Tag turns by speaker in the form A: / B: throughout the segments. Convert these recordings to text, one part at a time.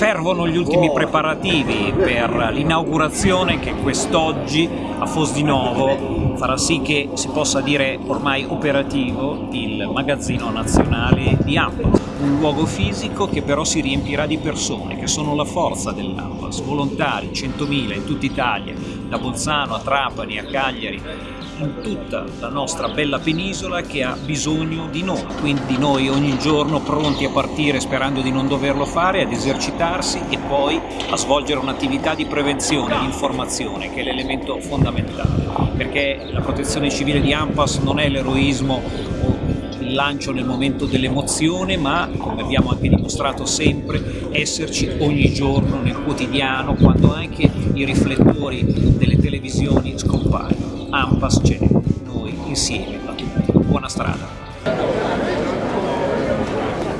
A: Servono gli ultimi preparativi per l'inaugurazione che quest'oggi a Fosdinovo farà sì che si possa dire ormai operativo il magazzino nazionale di Ampas, un luogo fisico che però si riempirà di persone che sono la forza dell'Ampas, volontari, 100.000 in tutta Italia, da Bolzano a Trapani a Cagliari, in tutta la nostra bella penisola che ha bisogno di noi, quindi noi ogni giorno pronti a partire sperando di non doverlo fare, ad esercitarsi e poi a svolgere un'attività di prevenzione, di informazione che è l'elemento fondamentale, perché la protezione civile di AMPAS non è l'eroismo lancio nel momento dell'emozione, ma come abbiamo anche dimostrato sempre, esserci ogni giorno nel quotidiano, quando anche i riflettori delle televisioni scompaiono. AMPAS c'è, noi insieme. Buona strada!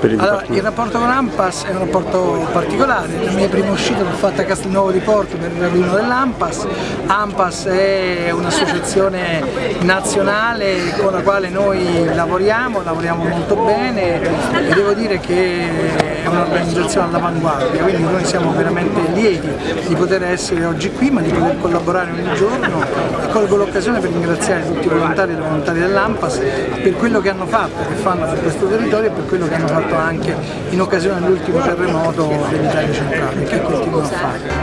B: Allora, il rapporto con AMPAS è un rapporto particolare, la mia prima uscita l'ho fatta a Castelnuovo di Porto per il raduno dell'AMPAS. AMPAS è un'associazione nazionale con la quale noi lavoriamo, lavoriamo molto bene e devo dire che è un'organizzazione all'avanguardia, quindi noi siamo veramente lieti di poter essere oggi qui ma di poter collaborare ogni giorno. E colgo l'occasione per ringraziare tutti i volontari e le volontarie dell'AMPAS per quello che hanno fatto, che fanno su questo territorio e per quello che hanno fatto anche in occasione dell'ultimo terremoto dell'Italia centrale, che continuano a fare.